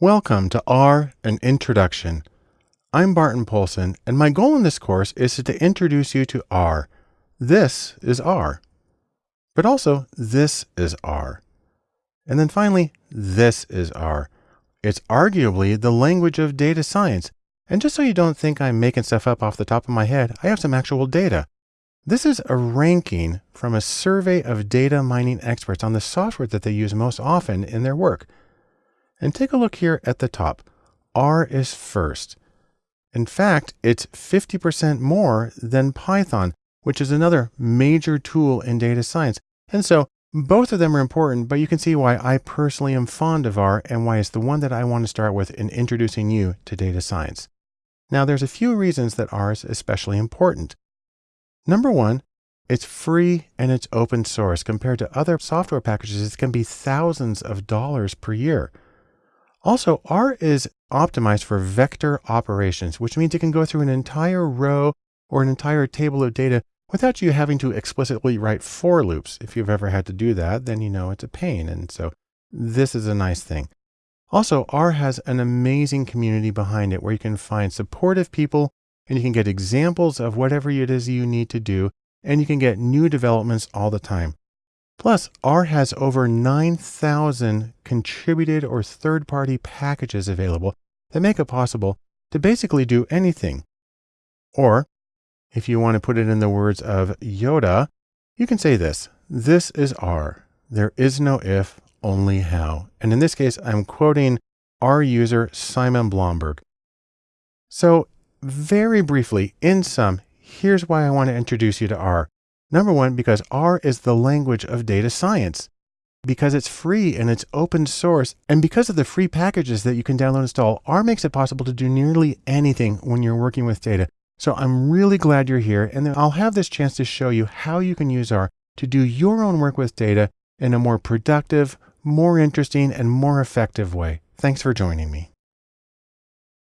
Welcome to R, an introduction. I'm Barton Poulson, and my goal in this course is to introduce you to R. This is R. But also, this is R. And then finally, this is R. It's arguably the language of data science. And just so you don't think I'm making stuff up off the top of my head, I have some actual data. This is a ranking from a survey of data mining experts on the software that they use most often in their work. And take a look here at the top. R is first. In fact, it's 50% more than Python, which is another major tool in data science. And so both of them are important, but you can see why I personally am fond of R and why it's the one that I want to start with in introducing you to data science. Now, there's a few reasons that R is especially important. Number one, it's free and it's open source compared to other software packages. It can be thousands of dollars per year. Also, R is optimized for vector operations, which means it can go through an entire row or an entire table of data without you having to explicitly write for loops. If you've ever had to do that, then you know it's a pain. And so this is a nice thing. Also, R has an amazing community behind it where you can find supportive people and you can get examples of whatever it is you need to do. And you can get new developments all the time. Plus, R has over 9,000 contributed or third-party packages available that make it possible to basically do anything. Or, if you want to put it in the words of Yoda, you can say this, this is R. There is no if, only how. And in this case, I'm quoting R user Simon Blomberg. So very briefly, in sum, here's why I want to introduce you to R. Number one, because R is the language of data science. Because it's free and it's open source, and because of the free packages that you can download and install, R makes it possible to do nearly anything when you're working with data. So I'm really glad you're here, and I'll have this chance to show you how you can use R to do your own work with data in a more productive, more interesting, and more effective way. Thanks for joining me.